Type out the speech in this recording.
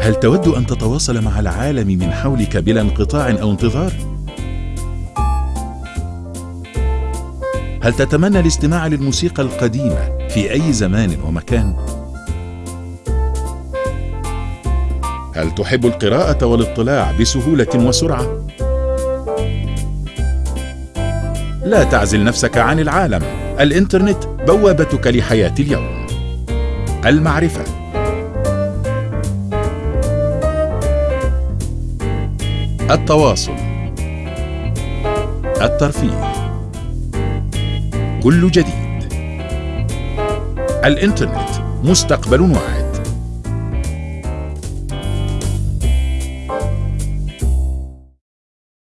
هل تود أن تتواصل مع العالم من حولك بلا انقطاع أو انتظار؟ هل تتمنى الاستماع للموسيقى القديمة في أي زمان ومكان؟ هل تحب القراءة والاطلاع بسهولة وسرعة؟ لا تعزل نفسك عن العالم الإنترنت بوابتك لحياة اليوم المعرفة التواصل. الترفيه. كل جديد. الإنترنت مستقبل واعد